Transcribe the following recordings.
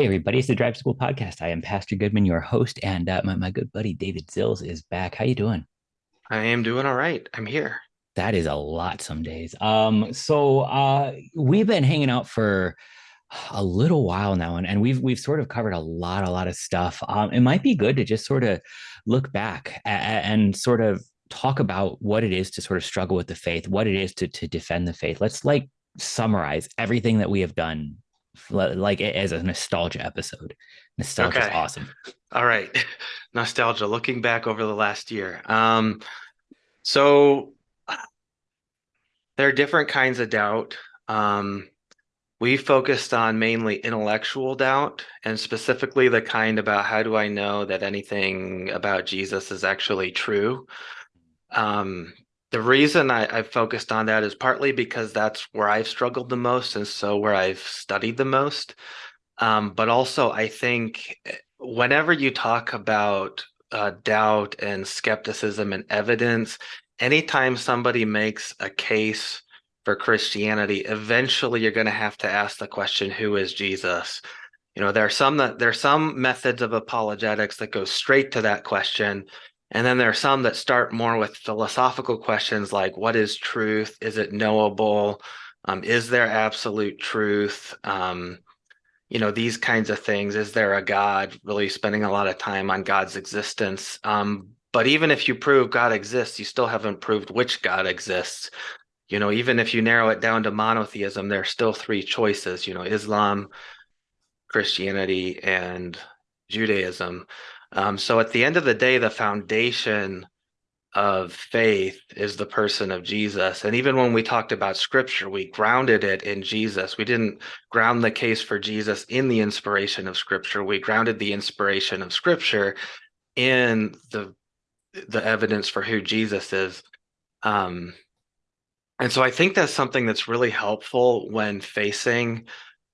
Hey, everybody, it's the Drive School Podcast. I am Pastor Goodman, your host, and uh, my, my good buddy David Zills is back. How you doing? I am doing all right. I'm here. That is a lot some days. Um, so uh, we've been hanging out for a little while now, and, and we've we've sort of covered a lot, a lot of stuff. Um, it might be good to just sort of look back and sort of talk about what it is to sort of struggle with the faith, what it is to to defend the faith. Let's like summarize everything that we have done like as a nostalgia episode. Nostalgia okay. is awesome. All right. Nostalgia, looking back over the last year. Um, so there are different kinds of doubt. Um, we focused on mainly intellectual doubt and specifically the kind about how do I know that anything about Jesus is actually true? Um, the reason I, I focused on that is partly because that's where I've struggled the most and so where I've studied the most. Um, but also, I think eh, whenever you talk about uh, doubt and skepticism and evidence, anytime somebody makes a case for Christianity, eventually you're going to have to ask the question, who is Jesus? You know, there are some that there are some methods of apologetics that go straight to that question and then there are some that start more with philosophical questions like what is truth? Is it knowable? Um, is there absolute truth? Um, you know, these kinds of things. Is there a God? Really spending a lot of time on God's existence. Um, but even if you prove God exists, you still haven't proved which God exists. You know, even if you narrow it down to monotheism, there are still three choices, you know, Islam, Christianity, and Judaism. Um, so at the end of the day, the foundation of faith is the person of Jesus. And even when we talked about scripture, we grounded it in Jesus. We didn't ground the case for Jesus in the inspiration of scripture. We grounded the inspiration of scripture in the the evidence for who Jesus is. Um, and so I think that's something that's really helpful when facing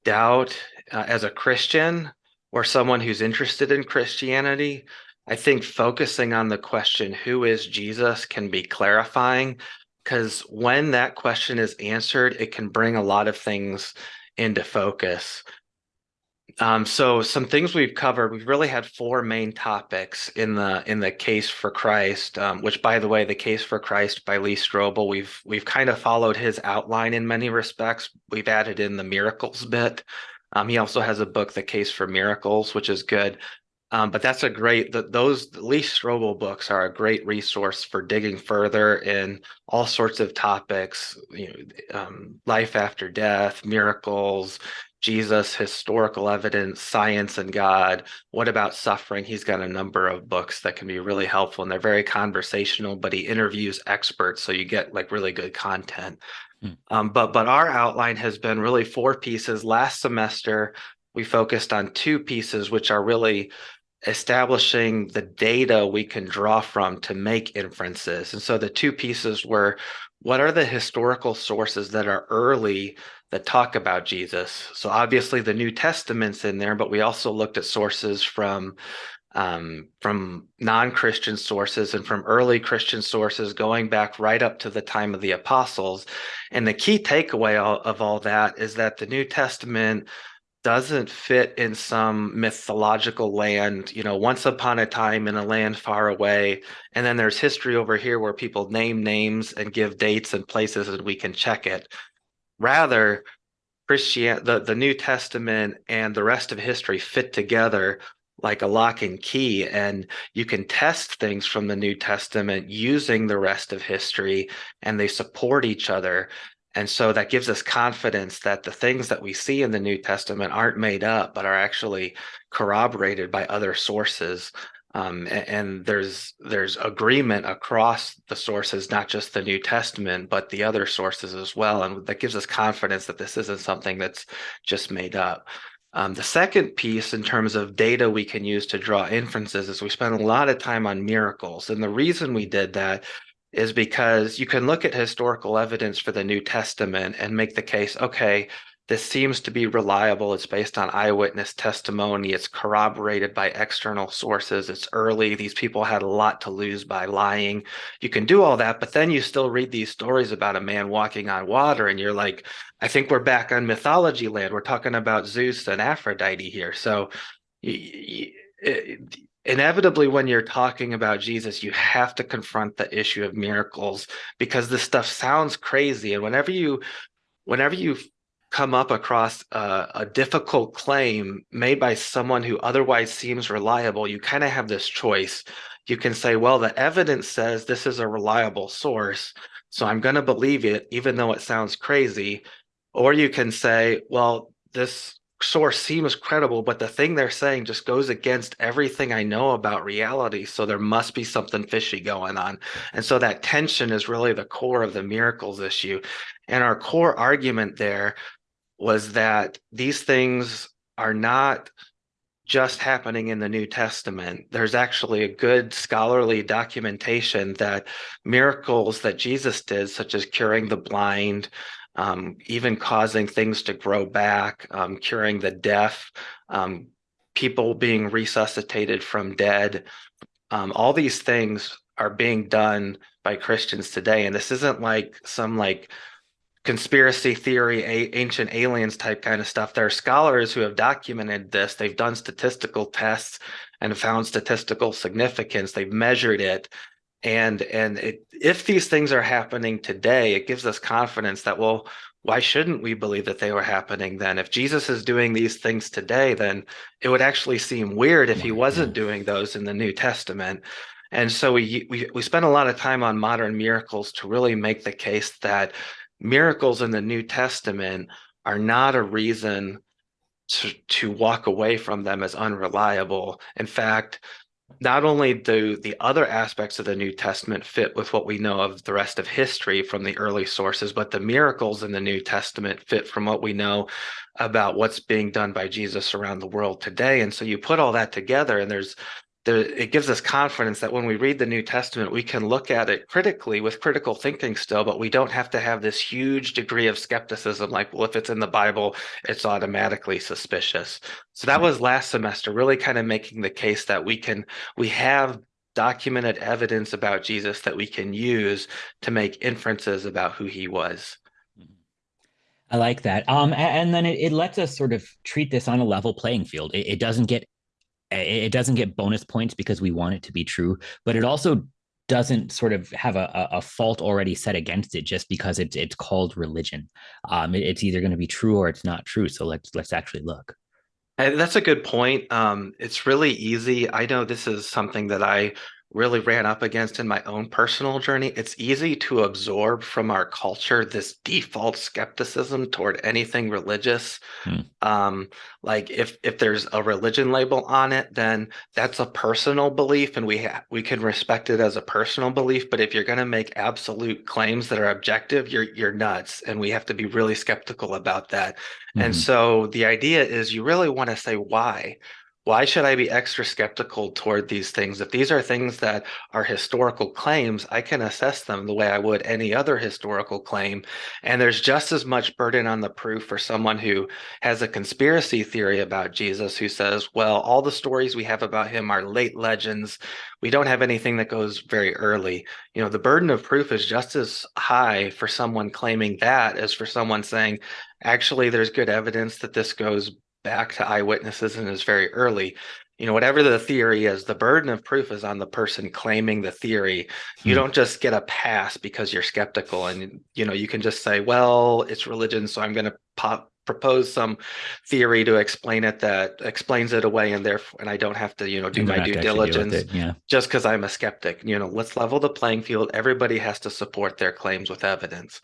doubt uh, as a Christian or someone who's interested in Christianity, I think focusing on the question, who is Jesus, can be clarifying because when that question is answered, it can bring a lot of things into focus. Um, so some things we've covered, we've really had four main topics in the in the case for Christ, um, which by the way, the case for Christ by Lee Strobel, we've we've kind of followed his outline in many respects. We've added in the miracles bit, um, he also has a book, The Case for Miracles, which is good. Um, but that's a great, the, those Lee Strobel books are a great resource for digging further in all sorts of topics, you know, um, life after death, miracles, Jesus, historical evidence, science and God. What about suffering? He's got a number of books that can be really helpful and they're very conversational, but he interviews experts. So you get like really good content. Hmm. Um, but but our outline has been really four pieces. Last semester, we focused on two pieces, which are really establishing the data we can draw from to make inferences. And so the two pieces were what are the historical sources that are early that talk about Jesus? So obviously the New Testament's in there, but we also looked at sources from um, from non-Christian sources and from early Christian sources going back right up to the time of the apostles. And the key takeaway of all that is that the New Testament doesn't fit in some mythological land, you know, once upon a time in a land far away. And then there's history over here where people name names and give dates and places and we can check it. Rather, Christian the, the New Testament and the rest of history fit together like a lock and key and you can test things from the new testament using the rest of history and they support each other. And so that gives us confidence that the things that we see in the new testament aren't made up but are actually corroborated by other sources. Um, and, and, there's there's agreement across the sources not just the new testament but the other sources as well. And that gives us confidence that this isn't something that's just made up um, the second piece in terms of data we can use to draw inferences is we spent a lot of time on miracles. And the reason we did that is because you can look at historical evidence for the New Testament and make the case, okay, this seems to be reliable. It's based on eyewitness testimony. It's corroborated by external sources. It's early. These people had a lot to lose by lying. You can do all that, but then you still read these stories about a man walking on water, and you're like, I think we're back on mythology land. We're talking about Zeus and Aphrodite here. So inevitably when you're talking about Jesus, you have to confront the issue of miracles because this stuff sounds crazy. And whenever you whenever you come up across a, a difficult claim made by someone who otherwise seems reliable, you kind of have this choice. You can say, well, the evidence says this is a reliable source, so I'm going to believe it, even though it sounds crazy. Or you can say, well, this source seems credible, but the thing they're saying just goes against everything I know about reality. So there must be something fishy going on. And so that tension is really the core of the miracles issue. And our core argument there was that these things are not just happening in the New Testament. There's actually a good scholarly documentation that miracles that Jesus did, such as curing the blind, um, even causing things to grow back, um, curing the deaf, um, people being resuscitated from dead. Um, all these things are being done by Christians today. And this isn't like some like conspiracy theory, a, ancient aliens type kind of stuff. There are scholars who have documented this. They've done statistical tests and found statistical significance. They've measured it and and it, if these things are happening today it gives us confidence that well why shouldn't we believe that they were happening then if jesus is doing these things today then it would actually seem weird if he wasn't doing those in the new testament and so we we, we spent a lot of time on modern miracles to really make the case that miracles in the new testament are not a reason to, to walk away from them as unreliable in fact not only do the other aspects of the New Testament fit with what we know of the rest of history from the early sources, but the miracles in the New Testament fit from what we know about what's being done by Jesus around the world today. And so you put all that together, and there's there, it gives us confidence that when we read the New Testament, we can look at it critically with critical thinking still, but we don't have to have this huge degree of skepticism like, well, if it's in the Bible, it's automatically suspicious. So that was last semester, really kind of making the case that we can, we have documented evidence about Jesus that we can use to make inferences about who he was. I like that. Um, and then it, it lets us sort of treat this on a level playing field. It, it doesn't get it doesn't get bonus points because we want it to be true, but it also doesn't sort of have a, a fault already set against it just because it's it's called religion. Um, it, it's either going to be true or it's not true. So let's let's actually look. And that's a good point. Um, it's really easy. I know this is something that I really ran up against in my own personal journey. It's easy to absorb from our culture this default skepticism toward anything religious. Hmm. Um, like if if there's a religion label on it, then that's a personal belief, and we ha- we can respect it as a personal belief. But if you're going to make absolute claims that are objective, you're you're nuts, and we have to be really skeptical about that. Mm-hmm. And so the idea is you really want to say why why should I be extra skeptical toward these things? If these are things that are historical claims, I can assess them the way I would any other historical claim. And there's just as much burden on the proof for someone who has a conspiracy theory about Jesus who says, well, all the stories we have about him are late legends. We don't have anything that goes very early. You know, the burden of proof is just as high for someone claiming that as for someone saying, actually, there's good evidence that this goes back to eyewitnesses and is very early. You know whatever the theory is the burden of proof is on the person claiming the theory. You hmm. don't just get a pass because you're skeptical and you know you can just say well it's religion so i'm going to pop propose some theory to explain it that explains it away and therefore and i don't have to you know do my due diligence it, yeah. just because i'm a skeptic. You know let's level the playing field. Everybody has to support their claims with evidence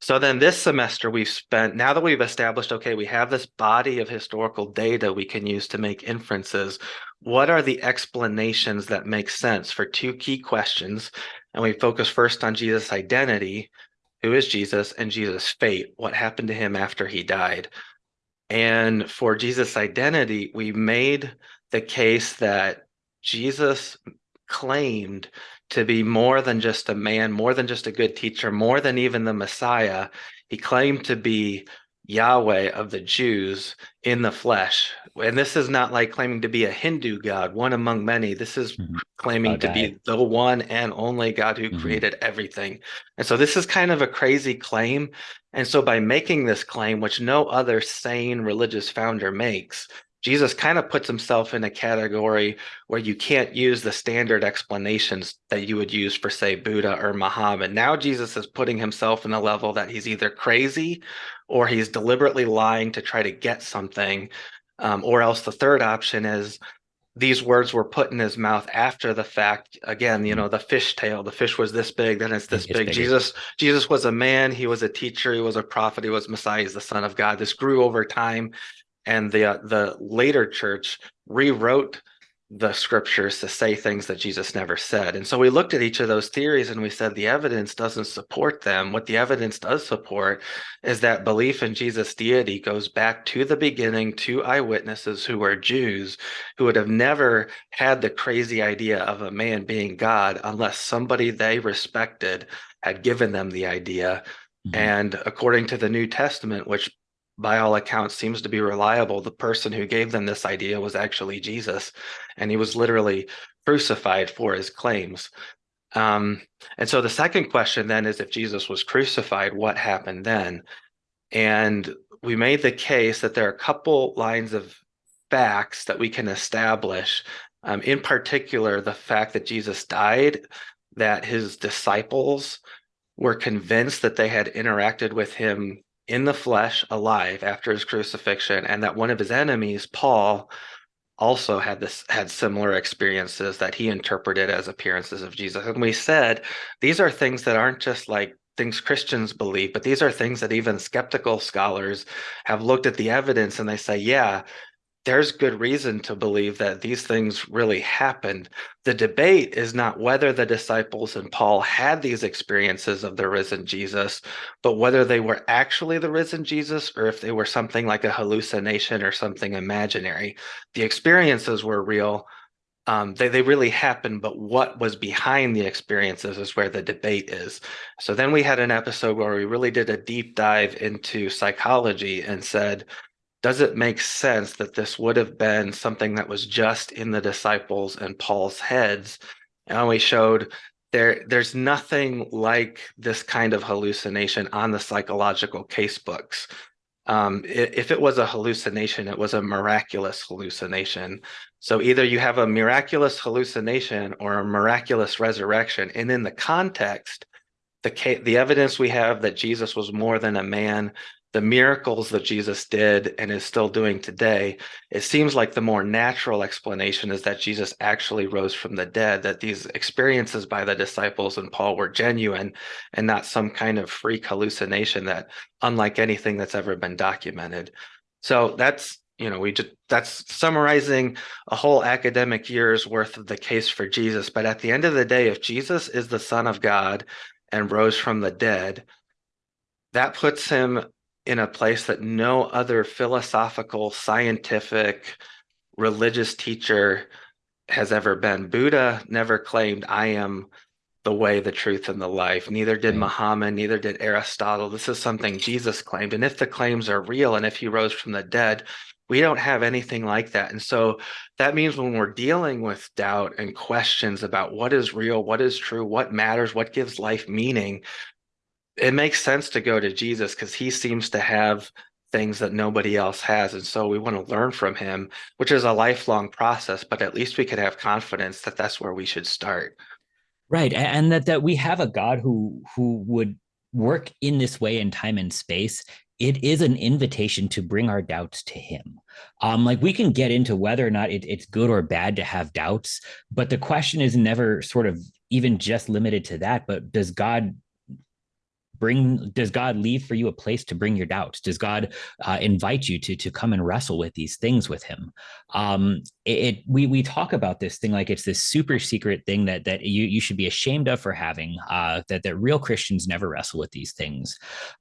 so then this semester we've spent, now that we've established, okay, we have this body of historical data we can use to make inferences. What are the explanations that make sense for two key questions? And we focus first on Jesus' identity, who is Jesus, and Jesus' fate, what happened to him after he died. And for Jesus' identity, we made the case that Jesus claimed to be more than just a man, more than just a good teacher, more than even the Messiah. He claimed to be Yahweh of the Jews in the flesh. And this is not like claiming to be a Hindu God, one among many. This is mm-hmm. claiming God to be the one and only God who mm-hmm. created everything. And so this is kind of a crazy claim. And so by making this claim, which no other sane religious founder makes, Jesus kind of puts himself in a category where you can't use the standard explanations that you would use for, say, Buddha or Muhammad. Now Jesus is putting himself in a level that he's either crazy or he's deliberately lying to try to get something. Um, or else the third option is these words were put in his mouth after the fact. Again, you know, the fish tail, the fish was this big, then it's this it's big. Bigger. Jesus, Jesus was a man, he was a teacher, he was a prophet, he was Messiah, he's the son of God. This grew over time and the uh, the later church rewrote the scriptures to say things that Jesus never said. And so we looked at each of those theories and we said the evidence doesn't support them. What the evidence does support is that belief in Jesus' deity goes back to the beginning to eyewitnesses who were Jews who would have never had the crazy idea of a man being God unless somebody they respected had given them the idea. Mm-hmm. And according to the New Testament, which by all accounts seems to be reliable. The person who gave them this idea was actually jesus and he was literally crucified for his claims. Um, and so the second question then is if jesus was crucified what happened then? And we made the case that there are a couple lines of facts that we can establish um, in particular the fact that jesus died that his disciples were convinced that they had interacted with him in the flesh alive after his crucifixion and that one of his enemies paul also had this had similar experiences that he interpreted as appearances of jesus. And we said these are things that aren't just like things christians believe but these are things that even skeptical scholars have looked at the evidence and they say yeah there's good reason to believe that these things really happened. The debate is not whether the disciples and Paul had these experiences of the risen Jesus, but whether they were actually the risen Jesus or if they were something like a hallucination or something imaginary. The experiences were real. Um, they, they really happened, but what was behind the experiences is where the debate is. So then we had an episode where we really did a deep dive into psychology and said, does it make sense that this would have been something that was just in the disciples and Paul's heads? And we showed there there's nothing like this kind of hallucination on the psychological case books. Um, if it was a hallucination, it was a miraculous hallucination. So either you have a miraculous hallucination or a miraculous resurrection. And in the context, the the evidence we have that Jesus was more than a man the miracles that Jesus did and is still doing today, it seems like the more natural explanation is that Jesus actually rose from the dead, that these experiences by the disciples and Paul were genuine and not some kind of freak hallucination that unlike anything that's ever been documented. So that's you know we just that's summarizing a whole academic year's worth of the case for Jesus but at the end of the day if Jesus is the son of God and rose from the dead that puts him in a place that no other philosophical, scientific, religious teacher has ever been. Buddha never claimed, I am the way, the truth, and the life. Neither did Muhammad, neither did Aristotle. This is something Jesus claimed. And if the claims are real and if he rose from the dead, we don't have anything like that. And so that means when we're dealing with doubt and questions about what is real, what is true, what matters, what gives life meaning, it makes sense to go to Jesus because he seems to have things that nobody else has. And so we want to learn from him, which is a lifelong process, but at least we could have confidence that that's where we should start. Right. And that, that we have a God who, who would work in this way in time and space. It is an invitation to bring our doubts to him. Um, like we can get into whether or not it, it's good or bad to have doubts, but the question is never sort of even just limited to that, but does God bring does god leave for you a place to bring your doubts? Does god uh, invite you to to come and wrestle with these things with him? Um it, it, we we talk about this thing like it's this super secret thing that that you you should be ashamed of for having uh that that real christians never wrestle with these things.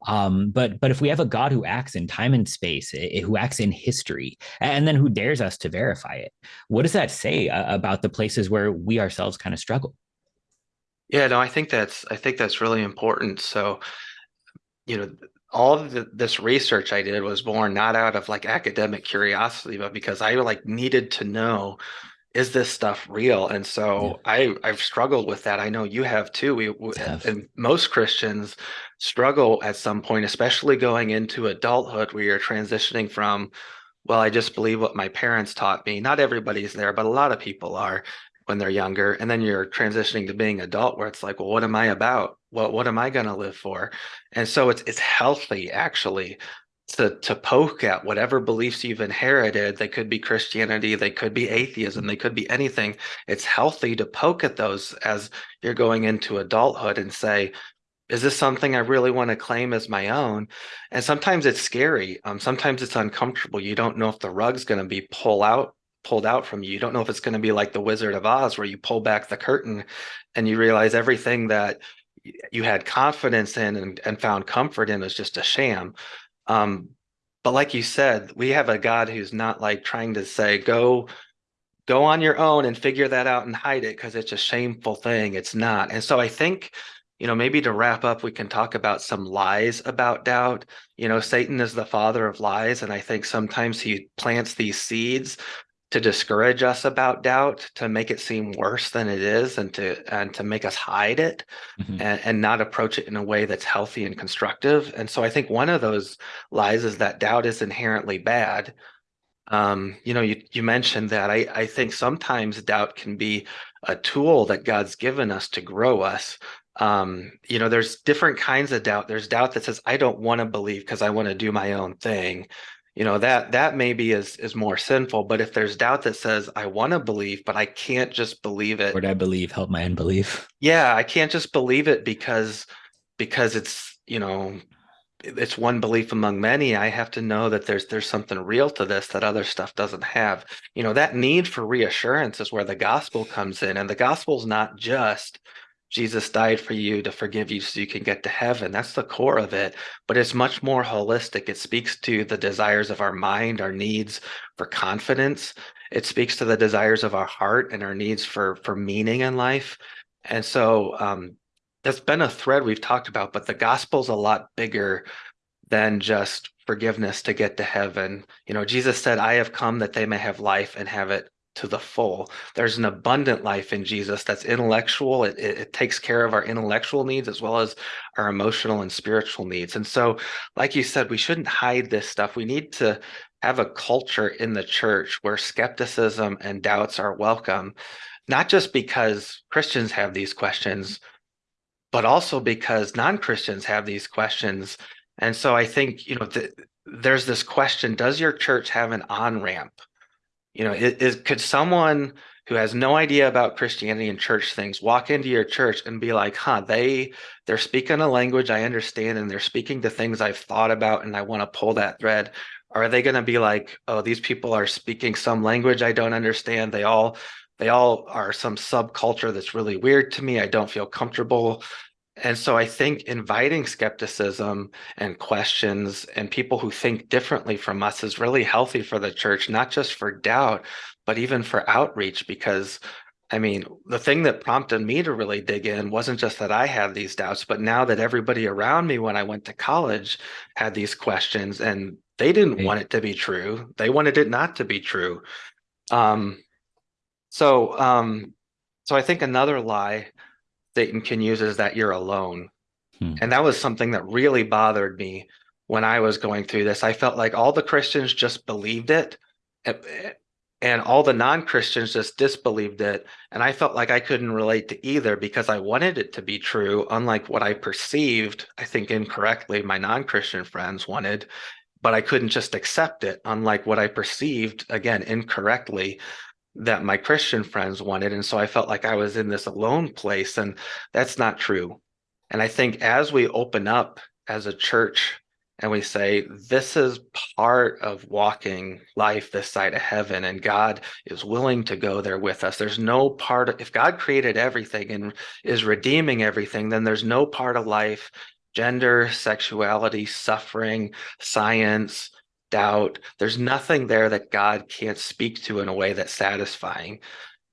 Um but but if we have a god who acts in time and space who acts in history and then who dares us to verify it what does that say uh, about the places where we ourselves kind of struggle yeah, no, I think that's I think that's really important. So, you know, all of the, this research I did was born not out of like academic curiosity, but because I like needed to know is this stuff real? And so yeah. I I've struggled with that. I know you have too. We, we and most Christians struggle at some point, especially going into adulthood where you're transitioning from well, I just believe what my parents taught me. Not everybody's there, but a lot of people are when they're younger. And then you're transitioning to being adult where it's like, well, what am I about? What what am I gonna live for? And so it's it's healthy actually to to poke at whatever beliefs you've inherited. They could be Christianity, they could be atheism, they could be anything. It's healthy to poke at those as you're going into adulthood and say, is this something I really want to claim as my own? And sometimes it's scary. Um, sometimes it's uncomfortable. You don't know if the rug's going to be pull out, pulled out from you. You don't know if it's going to be like the Wizard of Oz, where you pull back the curtain and you realize everything that you had confidence in and, and found comfort in is just a sham. Um, but like you said, we have a God who's not like trying to say, go go on your own and figure that out and hide it because it's a shameful thing. It's not. And so I think you know, maybe to wrap up, we can talk about some lies about doubt. You know, Satan is the father of lies, and I think sometimes he plants these seeds to discourage us about doubt, to make it seem worse than it is, and to and to make us hide it mm-hmm. and, and not approach it in a way that's healthy and constructive. And so I think one of those lies is that doubt is inherently bad. Um, you know, you you mentioned that. I I think sometimes doubt can be a tool that God's given us to grow us um, you know, there's different kinds of doubt. There's doubt that says, I don't want to believe because I want to do my own thing. You know, that that maybe is is more sinful. But if there's doubt that says, I want to believe, but I can't just believe it. Would I believe help my unbelief? Yeah, I can't just believe it because because it's, you know, it's one belief among many i have to know that there's there's something real to this that other stuff doesn't have you know that need for reassurance is where the gospel comes in and the gospel is not just Jesus died for you to forgive you so you can get to heaven. That's the core of it, but it's much more holistic. It speaks to the desires of our mind, our needs for confidence. It speaks to the desires of our heart and our needs for for meaning in life. And so um, that's been a thread we've talked about, but the gospel's a lot bigger than just forgiveness to get to heaven. You know, Jesus said, I have come that they may have life and have it to the full. There's an abundant life in Jesus that's intellectual. It, it, it, takes care of our intellectual needs as well as our emotional and spiritual needs. And so, like you said, we shouldn't hide this stuff. We need to have a culture in the church where skepticism and doubts are welcome, not just because Christians have these questions, but also because non Christians have these questions. And so, I think, you know, the, there's this question Does your church have an on ramp? You know, is, is could someone who has no idea about Christianity and church things walk into your church and be like, huh, they they're speaking a language I understand and they're speaking to things I've thought about and I want to pull that thread. Are they going to be like, oh, these people are speaking some language I don't understand? They all they all are some subculture that's really weird to me. I don't feel comfortable. And so I think inviting skepticism and questions and people who think differently from us is really healthy for the church, not just for doubt, but even for outreach. Because I mean, the thing that prompted me to really dig in wasn't just that I had these doubts, but now that everybody around me when I went to college had these questions and they didn't want it to be true. They wanted it not to be true. Um, so, um, so I think another lie Satan can use is that you're alone. Hmm. And that was something that really bothered me when I was going through this. I felt like all the Christians just believed it and all the non-Christians just disbelieved it. And I felt like I couldn't relate to either because I wanted it to be true, unlike what I perceived, I think incorrectly, my non-Christian friends wanted, but I couldn't just accept it, unlike what I perceived, again, incorrectly that my Christian friends wanted. And so I felt like I was in this alone place, and that's not true. And I think as we open up as a church and we say, this is part of walking life this side of heaven, and God is willing to go there with us. There's no part of, if God created everything and is redeeming everything, then there's no part of life, gender, sexuality, suffering, science, doubt. There's nothing there that God can't speak to in a way that's satisfying.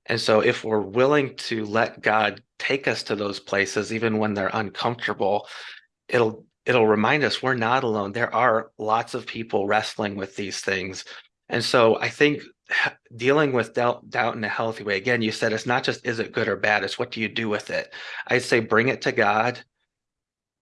And so, if we're willing to let God take us to those places, even when they're uncomfortable, it'll it'll remind us we're not alone. There are lots of people wrestling with these things. And so I think dealing with doubt, doubt in a healthy way, again, you said it's not just is it good or bad, it's what do you do with it? I'd say bring it to God,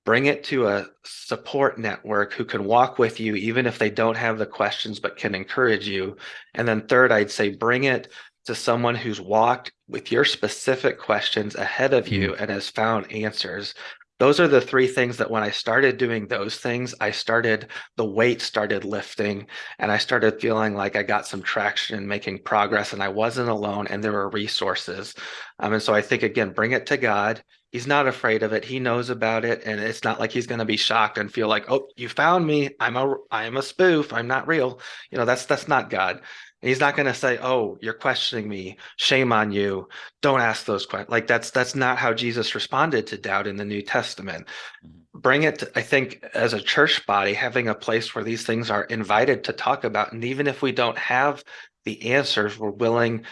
bring it to a support network who can walk with you, even if they don't have the questions, but can encourage you. And then third, I'd say bring it to someone who's walked with your specific questions ahead of you mm. and has found answers those are the three things that when I started doing those things, I started, the weight started lifting and I started feeling like I got some traction and making progress and I wasn't alone and there were resources. Um, and so I think, again, bring it to God. He's not afraid of it. He knows about it. And it's not like he's going to be shocked and feel like, oh, you found me. I'm a, I'm a spoof. I'm not real. You know, that's, that's not God. He's not going to say, "Oh, you're questioning me. Shame on you. Don't ask those questions." Like that's that's not how Jesus responded to doubt in the New Testament. Mm-hmm. Bring it, to, I think, as a church body, having a place where these things are invited to talk about, and even if we don't have the answers, we're willing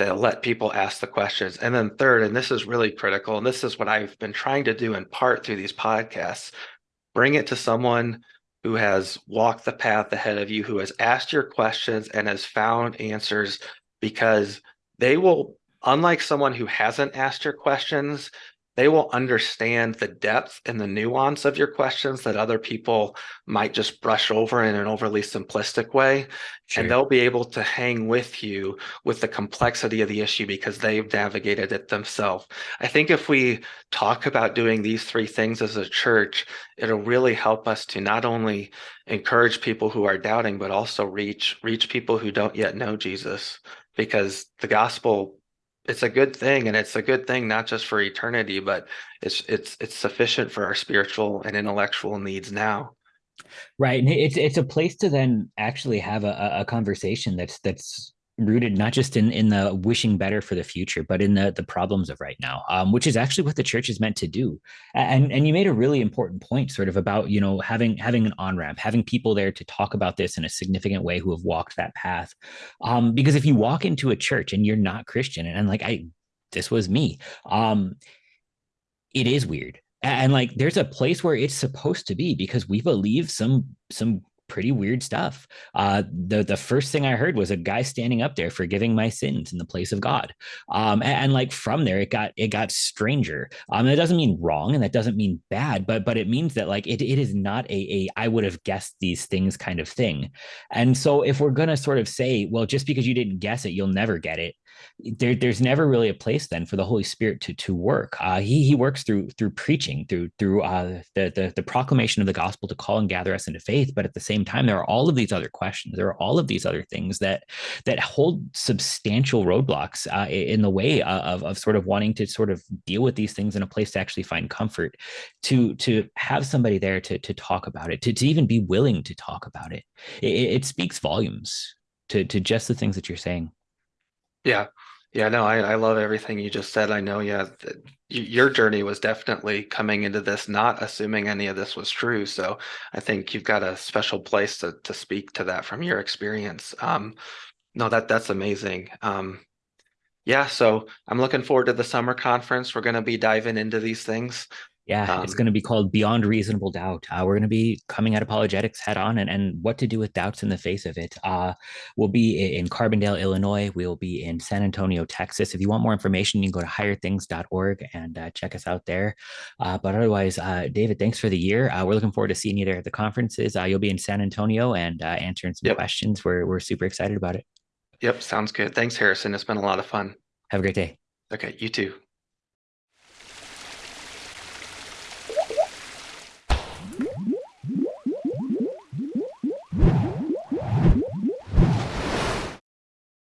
to let people ask the questions. And then third, and this is really critical, and this is what I've been trying to do in part through these podcasts, bring it to someone who has walked the path ahead of you, who has asked your questions and has found answers because they will, unlike someone who hasn't asked your questions, they will understand the depth and the nuance of your questions that other people might just brush over in an overly simplistic way. Sure. And they'll be able to hang with you with the complexity of the issue because they've navigated it themselves. I think if we talk about doing these three things as a church, it'll really help us to not only encourage people who are doubting, but also reach reach people who don't yet know Jesus because the gospel it's a good thing and it's a good thing not just for eternity but it's it's it's sufficient for our spiritual and intellectual needs now. Right and it's it's a place to then actually have a, a conversation that's that's rooted not just in in the wishing better for the future but in the the problems of right now um, which is actually what the church is meant to do. And and you made a really important point sort of about you know having having an on ramp having people there to talk about this in a significant way who have walked that path. Um, because if you walk into a church and you're not christian and, and like i this was me um it is weird. And like there's a place where it's supposed to be because we believe some some pretty weird stuff. Uh, the the first thing I heard was a guy standing up there forgiving my sins in the place of God. Um, and, and, like from there, it got it got stranger. Um, that doesn't mean wrong, and that doesn't mean bad, but but it means that like it it is not a a I would have guessed these things kind of thing. And so if we're gonna sort of say, well, just because you didn't guess it, you'll never get it there, there's never really a place then for the Holy Spirit to to work. Uh, he he works through through preaching, through through uh, the, the the proclamation of the gospel to call and gather us into faith. But at the same time, there are all of these other questions. There are all of these other things that that hold substantial roadblocks uh, in the way of of sort of wanting to sort of deal with these things in a place to actually find comfort. To to have somebody there to to talk about it, to to even be willing to talk about it, it, it speaks volumes to to just the things that you're saying. Yeah. Yeah, no, I, I love everything you just said. I know, yeah, your journey was definitely coming into this, not assuming any of this was true. So I think you've got a special place to to speak to that from your experience. Um, no, that that's amazing. Um, yeah, so I'm looking forward to the summer conference. We're going to be diving into these things. Yeah, um, it's going to be called Beyond Reasonable Doubt. Uh, we're going to be coming at apologetics head on and, and what to do with doubts in the face of it. Uh, we'll be in Carbondale, Illinois. We'll be in San Antonio, Texas. If you want more information, you can go to higherthings.org and uh, check us out there. Uh, but otherwise, uh, David, thanks for the year. Uh, we're looking forward to seeing you there at the conferences. you'll be in San Antonio and answering some yep. questions. We're, we're super excited about it. Yep, sounds good. Thanks, Harrison. It's been a lot of fun. Have a great day. Okay, you too.